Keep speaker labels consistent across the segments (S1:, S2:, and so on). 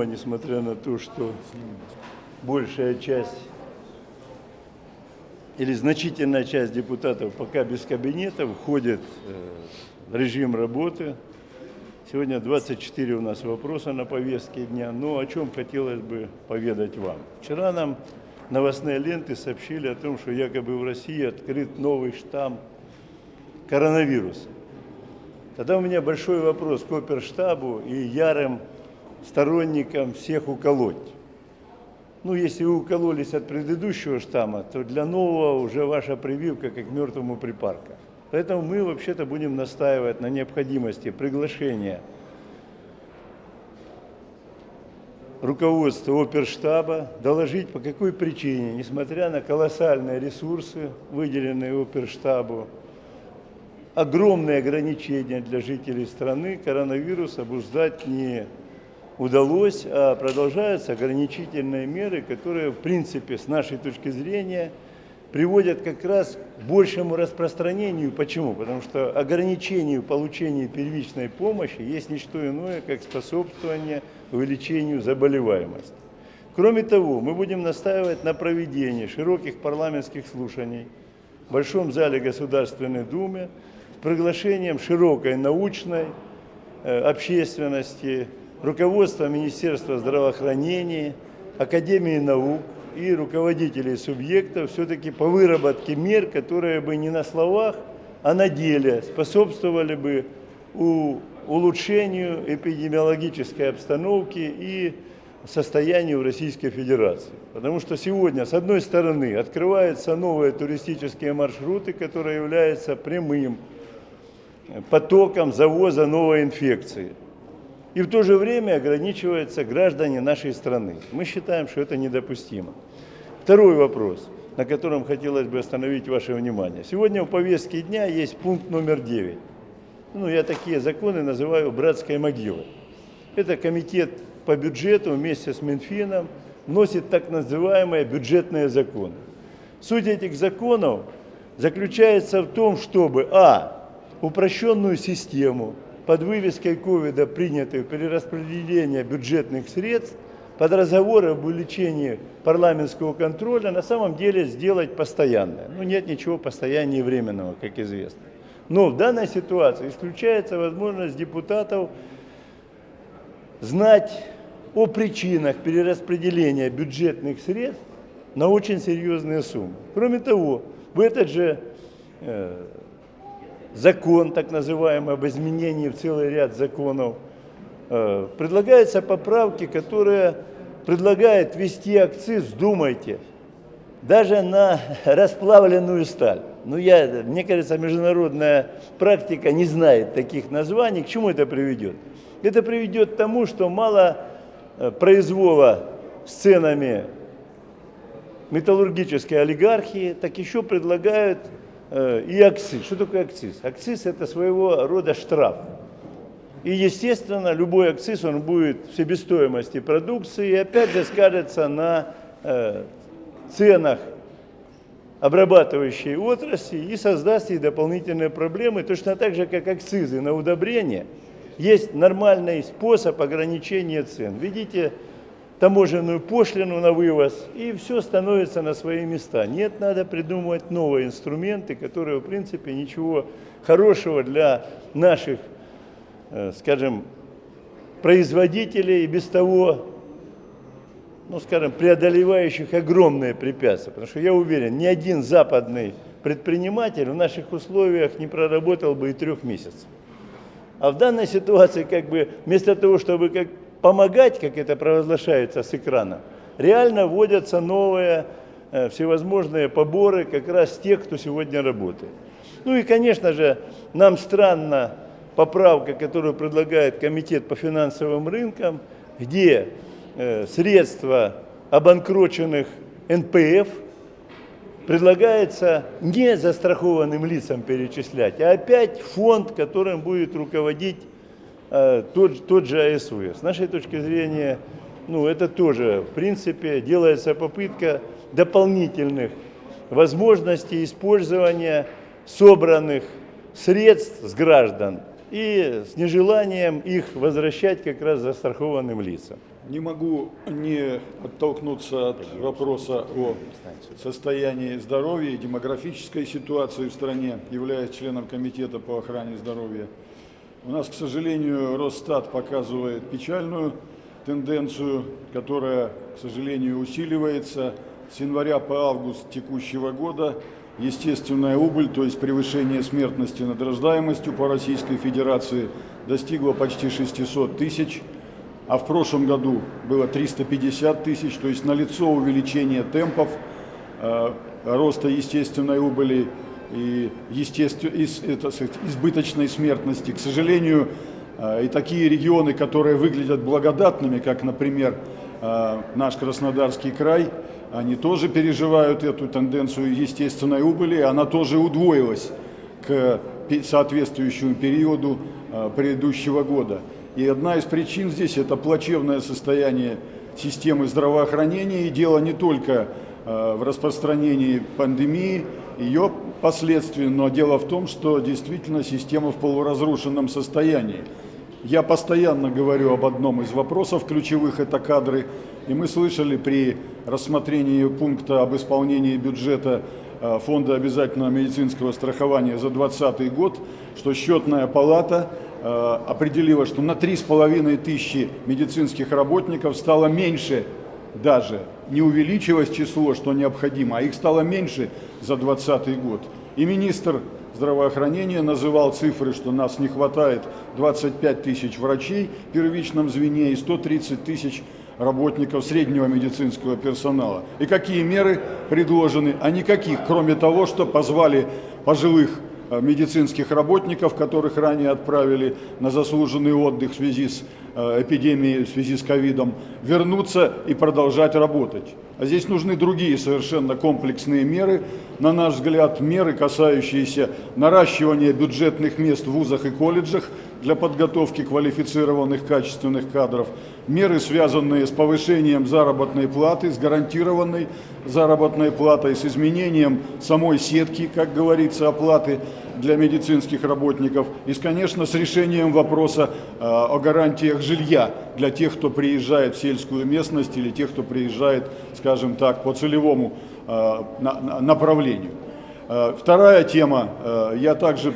S1: Дума, несмотря на то, что большая часть или значительная часть депутатов пока без кабинета входит э, в режим работы. Сегодня 24 у нас вопроса на повестке дня. Но о чем хотелось бы поведать вам. Вчера нам новостные ленты сообщили о том, что якобы в России открыт новый штамм коронавируса. Тогда у меня большой вопрос к оперштабу и ярым сторонникам всех уколоть. Ну, если вы укололись от предыдущего штамма, то для нового уже ваша прививка как мертвому припарка. Поэтому мы вообще-то будем настаивать на необходимости приглашения руководства оперштаба доложить, по какой причине, несмотря на колоссальные ресурсы, выделенные оперштабу, огромные ограничения для жителей страны, коронавирус обуздать не удалось, а продолжаются ограничительные меры, которые, в принципе, с нашей точки зрения, приводят как раз к большему распространению. Почему? Потому что ограничению получения первичной помощи есть не что иное, как способствование увеличению заболеваемости. Кроме того, мы будем настаивать на проведении широких парламентских слушаний в Большом зале Государственной Думы с приглашением широкой научной э, общественности, руководство Министерства здравоохранения, Академии наук и руководителей субъектов все-таки по выработке мер, которые бы не на словах, а на деле способствовали бы улучшению эпидемиологической обстановки и состоянию в Российской Федерации. Потому что сегодня, с одной стороны, открываются новые туристические маршруты, которые являются прямым потоком завоза новой инфекции и в то же время ограничиваются граждане нашей страны. Мы считаем, что это недопустимо. Второй вопрос, на котором хотелось бы остановить ваше внимание. Сегодня в повестке дня есть пункт номер 9. Ну, я такие законы называю братской могилой. Это комитет по бюджету вместе с Минфином вносит так называемые бюджетные законы. Суть этих законов заключается в том, чтобы, а, упрощенную систему под вывеской ковида принятую перераспределение бюджетных средств под разговоры об увеличении парламентского контроля на самом деле сделать постоянное. Ну, нет ничего постояннее временного, как известно. Но в данной ситуации исключается возможность депутатов знать о причинах перераспределения бюджетных средств на очень серьезные суммы. Кроме того, в этот же э, закон, так называемый, об изменении в целый ряд законов, э, предлагаются поправки, которые предлагают ввести акциз, думайте, даже на расплавленную сталь. Ну, я, мне кажется, международная практика не знает таких названий. К чему это приведет? Это приведет к тому, что мало э, произвола с ценами металлургической олигархии, так еще предлагают и акциз. Что такое акциз? Акциз это своего рода штраф. И, естественно, любой акциз, он будет в себестоимости продукции и опять же скажется на э, ценах обрабатывающей отрасли и создаст ей дополнительные проблемы, точно так же, как акцизы на удобрение. Есть нормальный способ ограничения цен. Видите, таможенную пошлину на вывоз, и все становится на свои места. Нет, надо придумывать новые инструменты, которые, в принципе, ничего хорошего для наших, э, скажем, производителей и без того, ну, скажем, преодолевающих огромные препятствия. Потому что я уверен, ни один западный предприниматель в наших условиях не проработал бы и трех месяцев. А в данной ситуации, как бы, вместо того, чтобы как помогать, как это провозглашается с экрана, реально вводятся новые э, всевозможные поборы как раз тех, кто сегодня работает. Ну и, конечно же, нам странно поправка, которую предлагает Комитет по финансовым рынкам, где э, средства обанкроченных НПФ предлагается не застрахованным лицам перечислять, а опять фонд, которым будет руководить тот, тот же АСВ. С нашей точки зрения, ну, это тоже, в принципе, делается попытка дополнительных возможностей использования собранных средств с граждан и с нежеланием их возвращать как раз застрахованным лицам.
S2: Не могу не оттолкнуться от вопроса о состоянии здоровья и демографической ситуации в стране, являясь членом Комитета по охране здоровья. У нас, к сожалению, Росстат показывает печальную тенденцию, которая, к сожалению, усиливается. С января по август текущего года естественная убыль, то есть превышение смертности над рождаемостью по Российской Федерации достигла почти 600 тысяч, а в прошлом году было 350 тысяч, то есть налицо увеличение темпов э, роста естественной убыли и естествен... из, это, сказать, избыточной смертности. К сожалению, э, и такие регионы, которые выглядят благодатными, как, например, э, наш Краснодарский край, они тоже переживают эту тенденцию естественной убыли, она тоже удвоилась к соответствующему периоду э, предыдущего года. И одна из причин здесь – это плачевное состояние системы здравоохранения, и дело не только в распространении пандемии, ее последствий, но дело в том, что действительно система в полуразрушенном состоянии. Я постоянно говорю об одном из вопросов ключевых, это кадры. И мы слышали при рассмотрении пункта об исполнении бюджета э, Фонда обязательного медицинского страхования за 2020 год, что счетная палата э, определила, что на 3,5 тысячи медицинских работников стало меньше даже не увеличилось число, что необходимо, а их стало меньше за 2020 год. И министр здравоохранения называл цифры, что нас не хватает 25 тысяч врачей в первичном звене и 130 тысяч работников среднего медицинского персонала. И какие меры предложены? А никаких, кроме того, что позвали пожилых медицинских работников, которых ранее отправили на заслуженный отдых в связи с э, эпидемией, в связи с ковидом, вернуться и продолжать работать. А здесь нужны другие совершенно комплексные меры, на наш взгляд, меры, касающиеся наращивания бюджетных мест в вузах и колледжах для подготовки квалифицированных качественных кадров, меры, связанные с повышением заработной платы, с гарантированной заработной платой, с изменением самой сетки, как говорится, оплаты для медицинских работников и, конечно, с решением вопроса э, о гарантиях жилья для тех, кто приезжает в сельскую местность или тех, кто приезжает, скажем так, по целевому э, направлению. Э, вторая тема, я также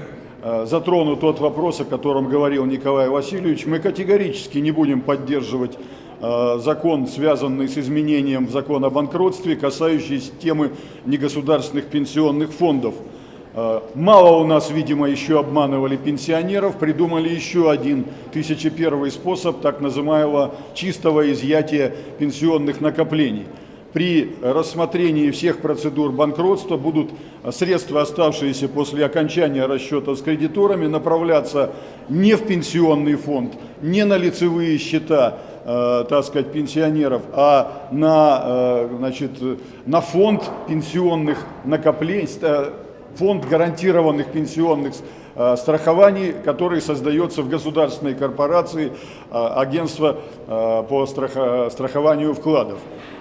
S2: затрону тот вопрос, о котором говорил Николай Васильевич. Мы категорически не будем поддерживать закон, связанный с изменением в закон о банкротстве, касающийся темы негосударственных пенсионных фондов. Э, мало у нас, видимо, еще обманывали пенсионеров, придумали еще один тысячепервый способ так называемого чистого изъятия пенсионных накоплений. При рассмотрении всех процедур банкротства будут средства, оставшиеся после окончания расчета с кредиторами, направляться не в пенсионный фонд, не на лицевые счета, э, так сказать, пенсионеров, а на, э, значит, на фонд пенсионных накоплений, фонд гарантированных пенсионных э, страхований, который создается в государственной корпорации э, агентство э, по страхованию вкладов.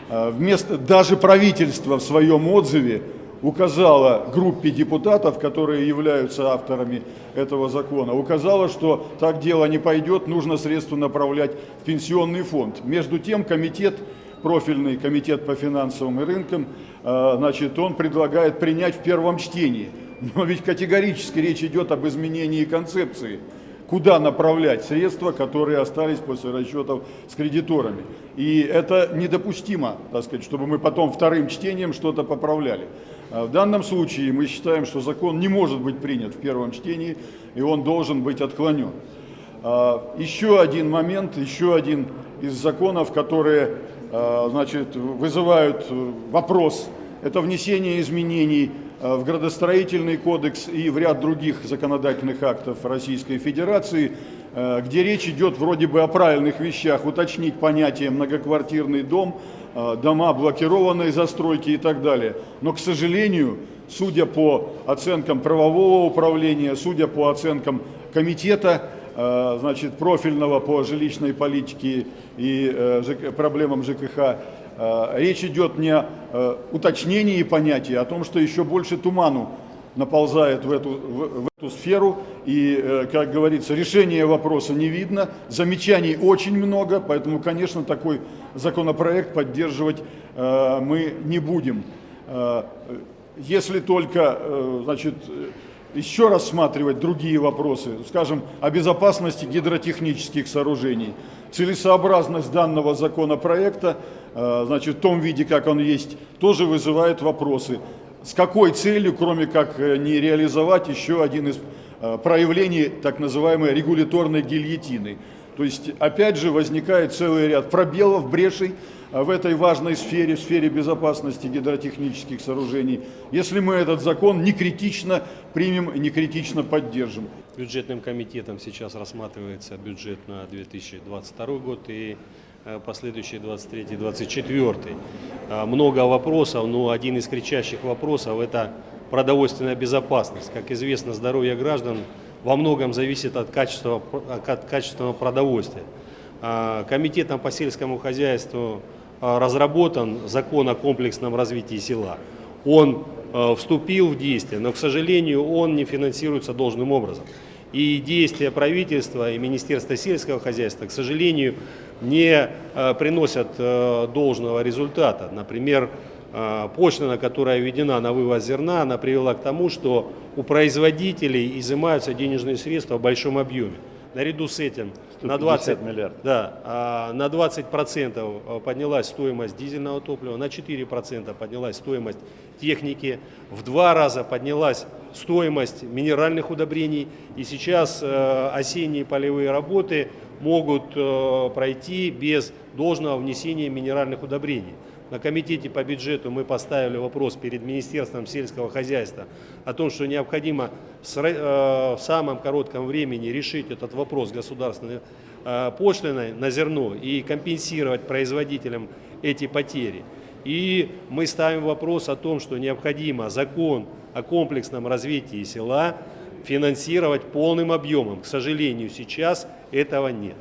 S2: Вместо, даже правительство в своем отзыве указало группе депутатов, которые являются авторами этого закона, указало, что так дело не пойдет, нужно средства направлять в пенсионный фонд. Между тем комитет профильный комитет по финансовым рынкам, э, значит, он предлагает принять в первом чтении. Но ведь категорически речь идет об изменении концепции. Куда направлять средства, которые остались после расчетов с кредиторами. И это недопустимо, так сказать, чтобы мы потом вторым чтением что-то поправляли. А в данном случае мы считаем, что закон не может быть принят в первом чтении, и он должен быть отклонен. А, еще один момент, еще один из законов, которые Э, значит, вызывают э, вопрос. Это внесение изменений в градостроительный кодекс и в ряд других законодательных актов Российской Федерации, где речь идет вроде бы о правильных вещах, уточнить понятие многоквартирный дом, дома блокированной застройки и так далее. Но, к сожалению, судя по оценкам правового управления, судя по оценкам комитета, Э, значит, профильного по жилищной политике и э, проблемам ЖКХ. Э, речь идет не о уточнении понятия, а о том, что еще больше туману наползает в эту, в, в эту сферу. И, э, как говорится, решения вопроса не видно, замечаний очень много, поэтому, конечно, такой законопроект поддерживать э, мы не будем. Э, если только, э, значит, еще рассматривать другие вопросы, скажем, о безопасности гидротехнических сооружений. Целесообразность данного законопроекта, э, значит, в том виде, как он есть, тоже вызывает вопросы. С какой целью, кроме как э, не реализовать еще один из э, проявлений так называемой регуляторной гильотины. То есть, опять же, возникает целый ряд пробелов, брешей, в этой важной сфере, в сфере безопасности гидротехнических сооружений, если мы этот закон не критично примем не критично поддержим.
S3: Бюджетным комитетом сейчас рассматривается бюджет на 2022 год и э, последующий 23-24. А, Много вопросов, но один из кричащих вопросов – это продовольственная безопасность. Как известно, здоровье граждан во многом зависит от, качества, от качественного продовольствия. А, Комитетом по сельскому хозяйству а, разработан закон о комплексном развитии села. Он а, вступил в действие, но, к сожалению, он не финансируется должным образом. И действия правительства и Министерства сельского хозяйства, к сожалению, не приносят должного результата. Например, пошлина, которая введена на вывоз зерна, она привела к тому, что у производителей изымаются денежные средства в большом объеме. Наряду с этим на 20,
S1: миллиардов.
S3: Да, а, на 20 процентов а, поднялась стоимость дизельного топлива, на 4 процента поднялась стоимость техники, в два раза поднялась стоимость минеральных удобрений. И сейчас э, осенние полевые работы могут э, пройти без должного внесения минеральных удобрений. На комитете по бюджету мы поставили вопрос перед Министерством сельского хозяйства о том, что необходимо э, в самом коротком времени решить этот вопрос государственной э, пошлиной на зерно и компенсировать производителям эти потери. И мы ставим вопрос о том, что необходимо закон о комплексном развитии села финансировать полным объемом. К сожалению, сейчас этого нет.